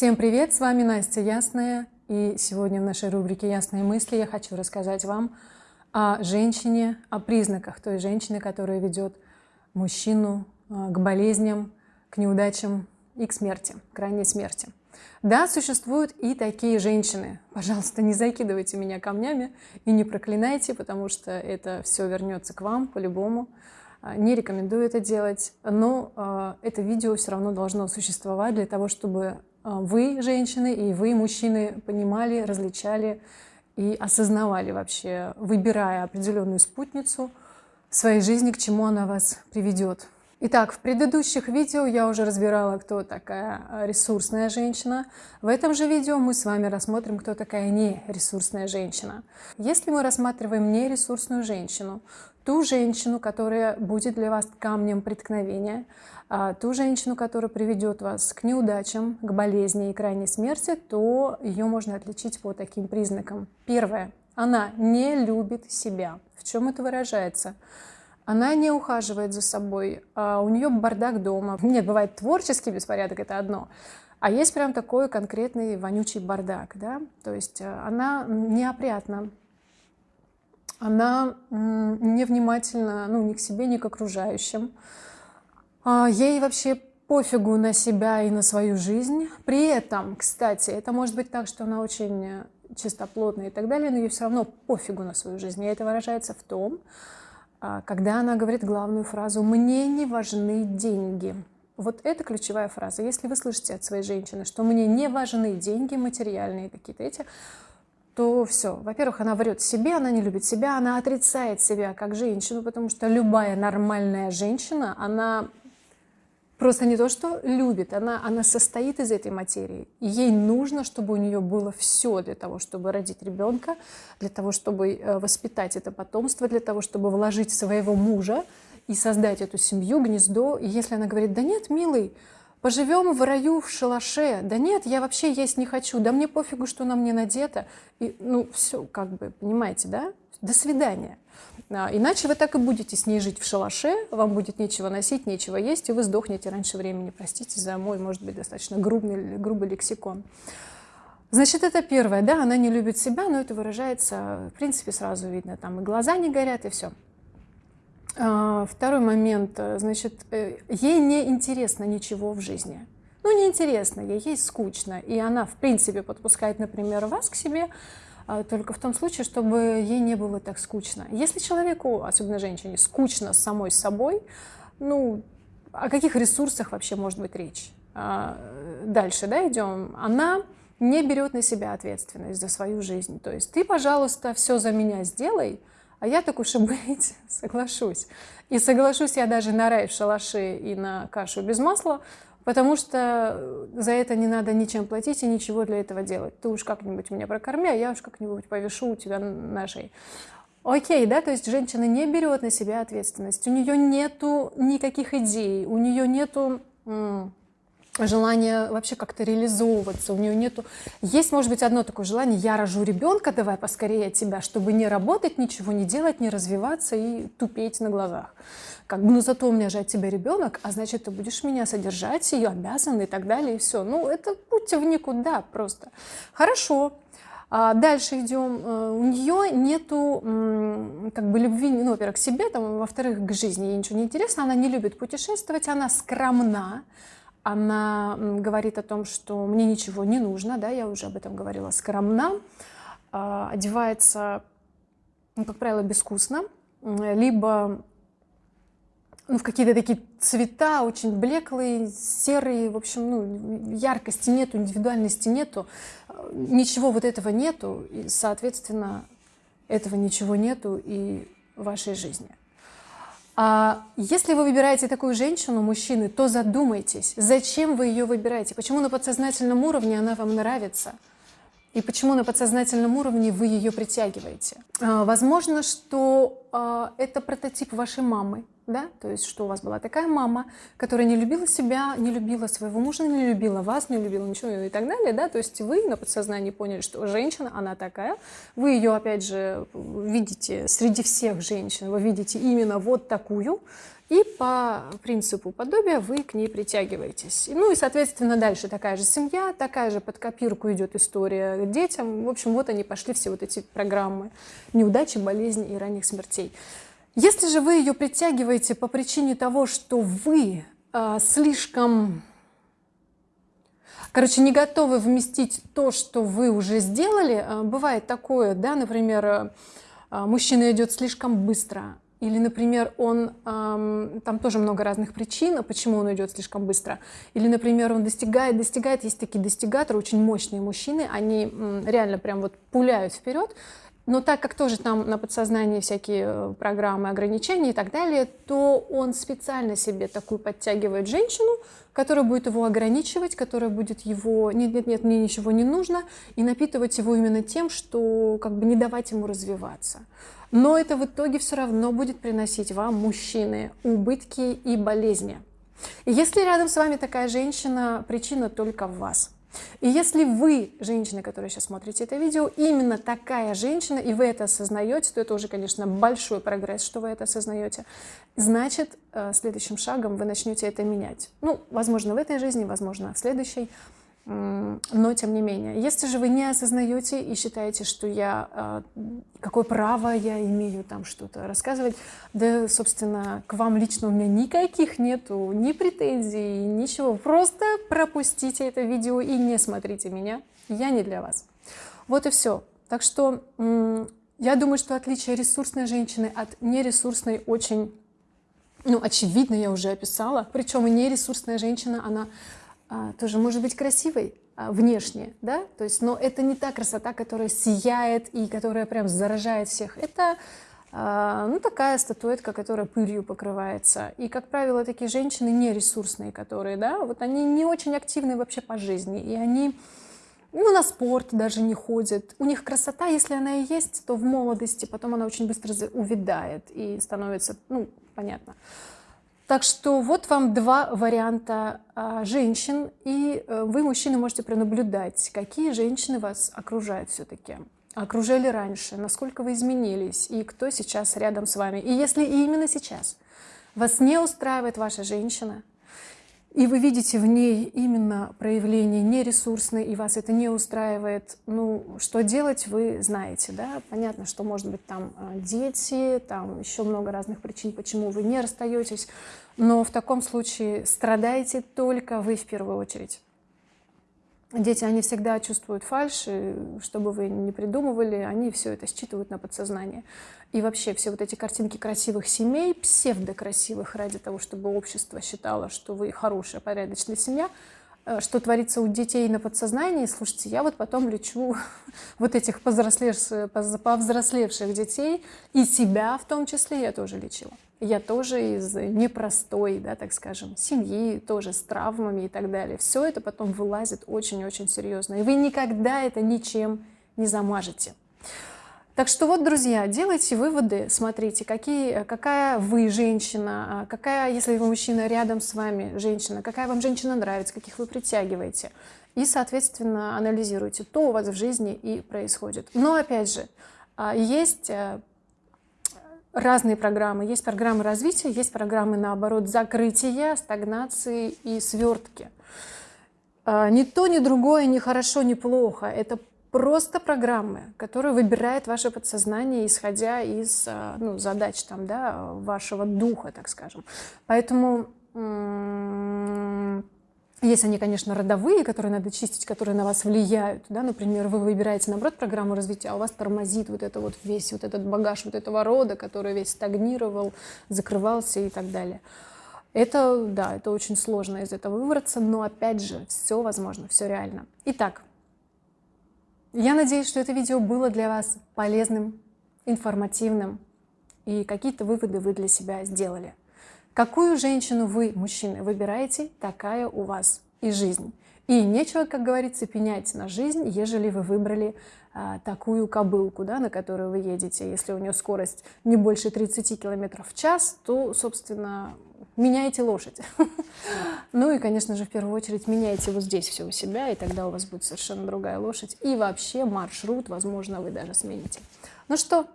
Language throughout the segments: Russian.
Всем привет, с вами Настя Ясная, и сегодня в нашей рубрике «Ясные мысли» я хочу рассказать вам о женщине, о признаках той женщины, которая ведет мужчину а, к болезням, к неудачам и к смерти, к крайней смерти. Да, существуют и такие женщины. Пожалуйста, не закидывайте меня камнями и не проклинайте, потому что это все вернется к вам по-любому. А, не рекомендую это делать, но э, это видео все равно должно существовать для того, чтобы а, вы, женщины, и вы, мужчины, понимали, различали и осознавали вообще, выбирая определенную спутницу в своей жизни, к чему она вас приведет. Итак, в предыдущих видео я уже разбирала, кто такая ресурсная женщина. В этом же видео мы с вами рассмотрим, кто такая нересурсная женщина. Если мы рассматриваем нересурсную женщину, ту женщину, которая будет для вас камнем преткновения, а, ту женщину, которая приведет вас к неудачам, к болезни и крайней смерти, то ее можно отличить по таким признакам. Первое. Она не любит себя. В чем это выражается? Она не ухаживает за собой, а у нее бардак дома. Нет, бывает творческий беспорядок, это одно. А есть прям такой конкретный вонючий бардак, да? То есть э, она неопрятна, она невнимательна, ну, ни к себе, ни к окружающим. А, ей вообще пофигу на себя и на свою жизнь. При этом, кстати, это может быть так, что она очень чистоплотная и так далее, но ей все равно пофигу на свою жизнь. И это выражается в том, когда она говорит главную фразу «мне не важны деньги». Вот это ключевая фраза. Если вы слышите от своей женщины, что мне не важны деньги материальные какие-то эти, то все. Во-первых, она врет себе, она не любит себя, она отрицает себя как женщину, потому что любая нормальная женщина, она просто не то, что любит, она, она состоит из этой материи. И ей нужно, чтобы у нее было все для того, чтобы родить ребенка, для того, чтобы э, воспитать это потомство, для того, чтобы вложить своего мужа и создать эту семью, гнездо. И если она говорит, да нет, милый, поживем в раю в шалаше, да нет, я вообще есть не хочу, да мне пофигу, что на мне надето, и, ну все, как бы, понимаете, да? До свидания. А, иначе вы так и будете с ней жить в шалаше, вам будет нечего носить, нечего есть, и вы сдохнете раньше времени. Простите за мой, может быть, достаточно грубый, грубый лексикон. Значит, это первое, да, она не любит себя, но это выражается, в принципе, сразу видно, там и глаза не горят, и все. А, второй момент, значит, э, ей не интересно ничего в жизни. Ну, неинтересно ей, ей скучно, и она, в принципе, подпускает, например, вас к себе, только в том случае, чтобы ей не было так скучно. Если человеку, особенно женщине, скучно самой собой, ну, о каких ресурсах вообще может быть речь? А, дальше, да, идем. Она не берет на себя ответственность за свою жизнь. То есть ты, пожалуйста, все за меня сделай, а я так уж и быть соглашусь. И соглашусь я даже на рай в шалаше и на кашу без масла, потому что э, за это не надо ничем платить и ничего для этого делать. Ты уж как-нибудь меня прокорми, а я уж как-нибудь повешу у тебя на шее. Окей, да, то есть женщина не берет на себя ответственность, у нее нету никаких идей, у нее нету желания вообще как-то реализовываться, у нее нету... Есть, может быть, одно такое желание, я рожу ребенка, давай поскорее от тебя, чтобы не работать, ничего не делать, не развиваться и тупеть на глазах. Как бы, ну зато у меня же от тебя ребенок, а значит, ты будешь меня содержать, ее обязан и так далее, и все. Ну, это путь в никуда просто. Хорошо, а дальше идем. Э, у нее нету как бы любви, ну, во-первых, к себе, там, во-вторых, к жизни. Ей ничего не интересно, она не любит путешествовать, она скромна, она говорит о том, что мне ничего не нужно, да, я уже об этом говорила, скромна, одевается, ну, как правило, безвкусно, либо ну, в какие-то такие цвета очень блеклые, серые, в общем, ну, яркости нету, индивидуальности нету, ничего вот этого нету, и, соответственно, этого ничего нету и в вашей жизни. А если вы выбираете такую женщину, мужчины, то задумайтесь, зачем вы ее выбираете, почему на подсознательном уровне она вам нравится, и почему на подсознательном уровне вы ее притягиваете. А, возможно, что э, это прототип вашей мамы, да, то есть что у вас была такая мама, которая не любила себя, не любила своего мужа, не любила вас, не любила ничего и так далее, да, то есть вы на подсознании поняли, что женщина, она такая, вы ее, опять же, видите среди всех женщин, вы видите именно вот такую, и по принципу подобия вы к ней притягиваетесь. Ну и, соответственно, дальше такая же семья, такая же под копирку идет история детям. В общем, вот они пошли все вот эти программы неудачи, болезни и ранних смертей. Если же вы ее притягиваете по причине того, что вы э, слишком, короче, не готовы вместить то, что вы уже сделали, э, бывает такое, да, например, э, мужчина идет слишком быстро, или, например, он, эм, там тоже много разных причин, почему он идет слишком быстро. Или, например, он достигает, достигает, есть такие достигаторы, очень мощные мужчины, они м, реально прям вот пуляют вперед. Но так как тоже там на подсознании всякие э, программы ограничения и так далее, то он специально себе такую подтягивает женщину, которая будет его ограничивать, которая будет его «нет, нет, нет, мне ничего не нужно», и напитывать его именно тем, что как бы не давать ему развиваться но это в итоге все равно будет приносить вам, мужчины, убытки и болезни. И если рядом с вами такая женщина, причина только в вас. И если вы, женщина, которая сейчас смотрите это видео, именно такая женщина, и вы это осознаете, то это уже, конечно, большой прогресс, что вы это осознаете. Значит, э, следующим шагом вы начнете это менять. Ну, возможно, в этой жизни, возможно, в следующей но тем не менее, если же вы не осознаете и считаете, что я, а, какое право я имею там что-то рассказывать, да, собственно, к вам лично у меня никаких нету, ни претензий, ничего, просто пропустите это видео и не смотрите меня, я не для вас. Вот и все. Так что я думаю, что отличие ресурсной женщины от нересурсной очень, ну, очевидно, я уже описала. Причем и нересурсная женщина, она тоже может быть красивой а, внешне, да, то есть, но это не та красота, которая сияет и которая прям заражает всех. Это а, ну, такая статуэтка, которая пылью покрывается. И, как правило, такие женщины не ресурсные, которые, да, вот они не очень активны вообще по жизни, и они ну, на спорт даже не ходят. У них красота, если она и есть, то в молодости, потом она очень быстро увядает и становится, ну, понятно. Так что вот вам два варианта а, женщин, и э, вы, мужчины, можете пронаблюдать, какие женщины вас окружают все-таки, окружали раньше, насколько вы изменились, и кто сейчас рядом с вами. И если именно сейчас вас не устраивает ваша женщина, и вы видите в ней именно проявление нересурсной, и вас это не устраивает, ну, что делать, вы знаете, да, понятно, что, может быть, там а, дети, там еще много разных причин, почему вы не расстаетесь, но в таком случае страдаете только вы в первую очередь. Дети, они всегда чувствуют фальшь, и что бы вы ни придумывали, они все это считывают на подсознание. И вообще все вот эти картинки красивых семей, псевдокрасивых, ради того, чтобы общество считало, что вы хорошая, порядочная семья, э, что творится у детей на подсознании, слушайте, я вот потом лечу вот этих повзрослевших, повзрослевших детей, и себя в том числе я тоже лечила я тоже из непростой, да, так скажем, семьи, тоже с травмами и так далее. Все это потом вылазит очень-очень серьезно. И вы никогда это ничем не замажете. Так что вот, друзья, делайте выводы, смотрите, какие, какая вы женщина, а какая, если вы мужчина рядом с вами женщина, какая вам женщина нравится, каких вы притягиваете. И, соответственно, анализируйте, то у вас в жизни и происходит. Но, опять же, а, есть э, разные программы. Есть программы развития, есть программы, наоборот, закрытия, стагнации и свертки. А, ни то, ни другое, ни хорошо, ни плохо. Это просто программы, которые выбирает ваше подсознание, исходя из а, ну, задач там, да, вашего духа, так скажем. Поэтому есть они, конечно, родовые, которые надо чистить, которые на вас влияют. Да? Например, вы выбираете, наоборот, программу развития, а у вас тормозит вот это вот весь вот этот багаж вот этого рода, который весь стагнировал, закрывался и так далее. Это, да, это очень сложно из этого выбраться, но, опять же, все возможно, все реально. Итак, я надеюсь, что это видео было для вас полезным, информативным, и какие-то выводы вы для себя сделали. Какую женщину вы, мужчины, выбираете, такая у вас и жизнь. И нечего, как говорится, пенять на жизнь, ежели вы выбрали а, такую кобылку, да, на которую вы едете. Если у нее скорость не больше 30 км в час, то, собственно, меняйте лошадь. Ну и, конечно же, в первую очередь меняйте вот здесь все у себя, и тогда у вас будет совершенно другая лошадь. И вообще маршрут, возможно, вы даже смените. Ну что,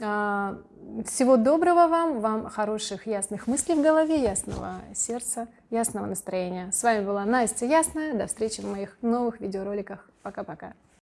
всего доброго вам, вам хороших ясных мыслей в голове, ясного сердца, ясного настроения. С вами была Настя Ясная. До встречи в моих новых видеороликах. Пока-пока.